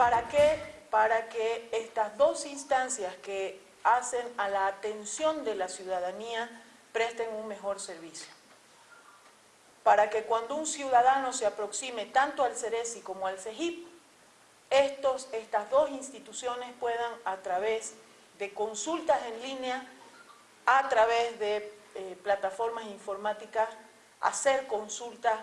¿Para qué? Para que estas dos instancias que hacen a la atención de la ciudadanía presten un mejor servicio. Para que cuando un ciudadano se aproxime tanto al CERESI como al CEGIP, estos, estas dos instituciones puedan a través de consultas en línea, a través de eh, plataformas informáticas, hacer consultas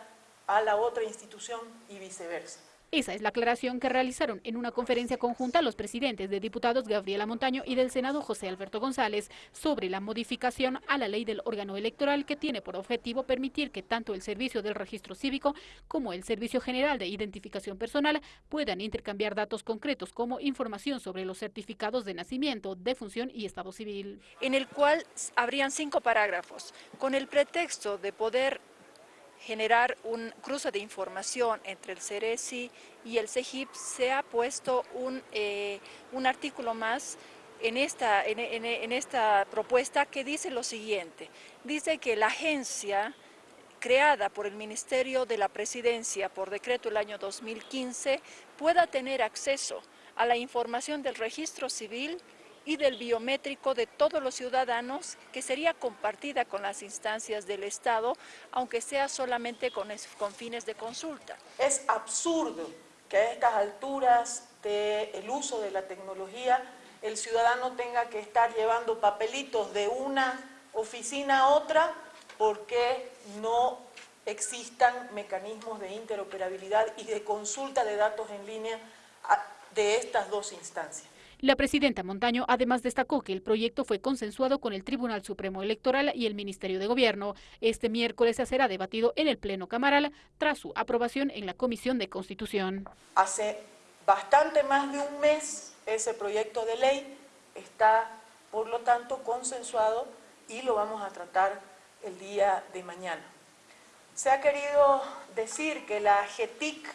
a la otra institución y viceversa. Esa es la aclaración que realizaron en una conferencia conjunta los presidentes de diputados Gabriela Montaño y del Senado José Alberto González sobre la modificación a la ley del órgano electoral que tiene por objetivo permitir que tanto el servicio del registro cívico como el servicio general de identificación personal puedan intercambiar datos concretos como información sobre los certificados de nacimiento, defunción y estado civil. En el cual habrían cinco parágrafos con el pretexto de poder generar un cruce de información entre el CERESI y el CEGIP, se ha puesto un, eh, un artículo más en esta, en, en esta propuesta que dice lo siguiente. Dice que la agencia creada por el Ministerio de la Presidencia por decreto el año 2015 pueda tener acceso a la información del registro civil y del biométrico de todos los ciudadanos que sería compartida con las instancias del Estado, aunque sea solamente con, fines de consulta. Es absurdo que a estas alturas del uso de la tecnología el ciudadano tenga que estar llevando papelitos de una oficina a otra porque no existan mecanismos de interoperabilidad y de consulta de datos en línea de estas dos instancias. La presidenta Montaño además destacó que el proyecto fue consensuado con el Tribunal Supremo Electoral y el Ministerio de Gobierno. Este miércoles se será debatido en el Pleno Camaral tras su aprobación en la Comisión de Constitución. Hace bastante más de un mes ese proyecto de ley está, por lo tanto, consensuado y lo vamos a tratar el día de mañana. Se ha querido decir que la GETIC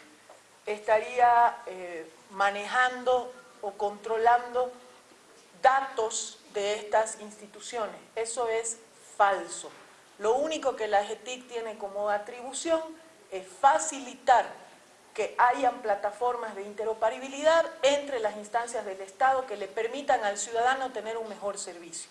estaría eh, manejando o controlando datos de estas instituciones. Eso es falso. Lo único que la GETIC tiene como atribución es facilitar que hayan plataformas de interoperabilidad entre las instancias del Estado que le permitan al ciudadano tener un mejor servicio.